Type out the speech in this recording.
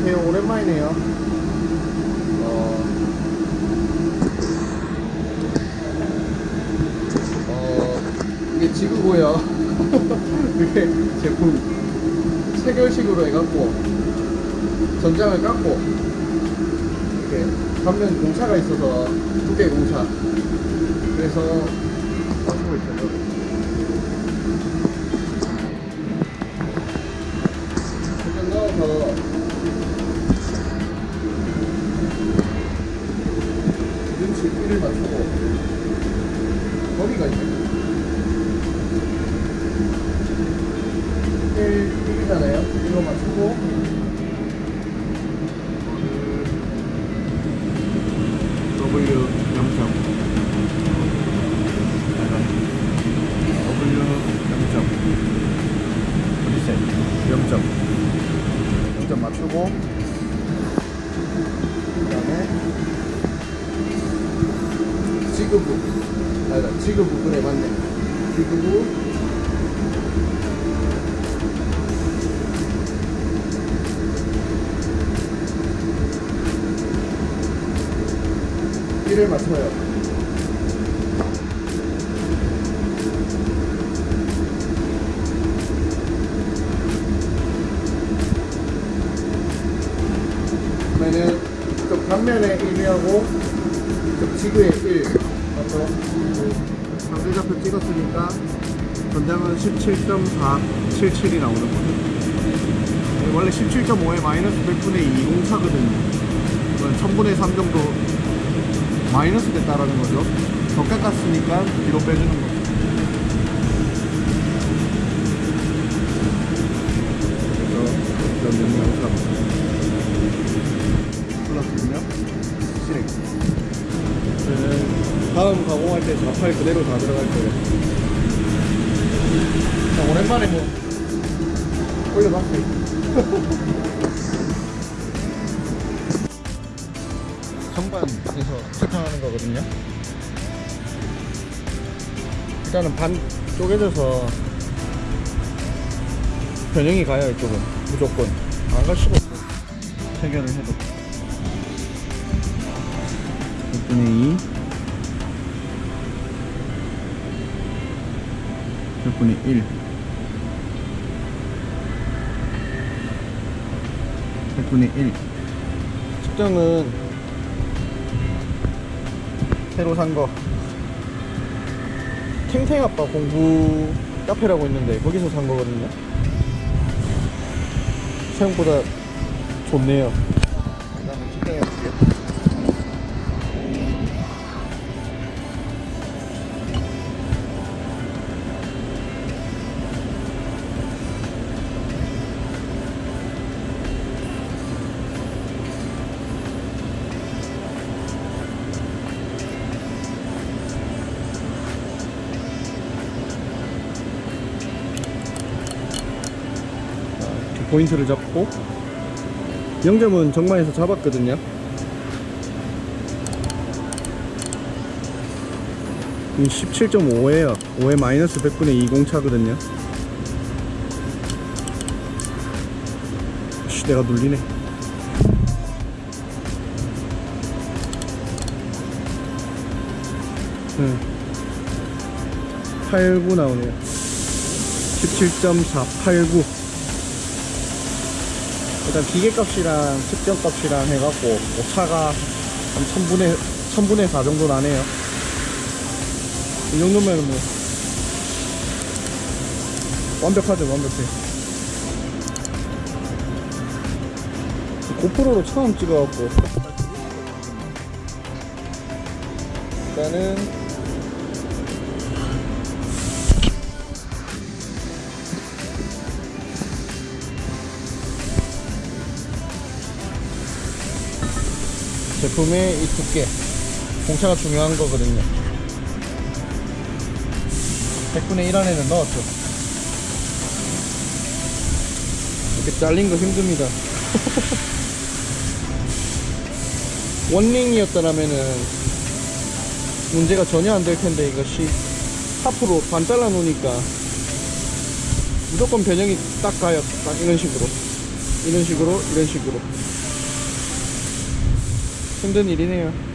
안녕하세요. 오랜만이네요. 어, 어, 이게 지그고요. 이게 제품 체결식으로 해갖고 전장을 깎고 이렇게 반면 공차가 있어서 두 개 공차. 그래서 맞추고 있어요. 1을 맞추고 거리가 있네 1, 1이잖아요. 1로 맞추고 W 0점 W 0점 리셋 0점 0점 맞추고 그 다음에 지그부 아니다 지그부 그래 맞네. 지그부 이를 맞춰요. 단면에 1하고 이쪽 지그에 1 맞죠? 상대좌표 찍었으니까 전장은 17.477이 나오는 거죠. 원래 17.5에 마이너스 100분의 2 공차거든요. 그건 1000분의 3 정도 마이너스 됐다라는 거죠. 더 깎았으니까 뒤로 빼주는 거죠 다음 가공할 때 좌팔 그대로 다 들어갈 거예요. 자, 오랜만에 뭐. 올려봤어요 선반에서 체크하는 거거든요. 일단은 반 쪼개져서 변형이 가요 이쪽은. 무조건. 안 갈 수가 없어 체결을 해도. 100분의 2 분의 1 100분의 1 측정은 새로 산거. 탱탱아빠 공부 카페라고 있는데 거기서 산 거거든요. 생각보다 좋네요 포인트를 잡고 0점은 정만에서 잡았거든요. 이 17.5에요. 5에 마이너스 100분의 2 공차거든요. 씨 내가 눌리네. 응. 89 나오네요. 17.489 일단 기계값이랑 측정값이랑 해갖고 오차가 한 1000분의, 1000분의 4 정도 나네요. 이 정도면 뭐 완벽하죠 완벽해. 고프로로 처음 찍어갖고. 일단은 제품의 이 두께. 공차가 중요한 거거든요. 100분의 1 안에는 넣었죠. 이렇게 잘린 거 힘듭니다. 원링이었더라면은 문제가 전혀 안 될 텐데 이것이 하프로 반 잘라 놓으니까 무조건 변형이 딱 가요. 딱 이런 식으로. 이런 식으로 이런 식으로 힘든 일이네요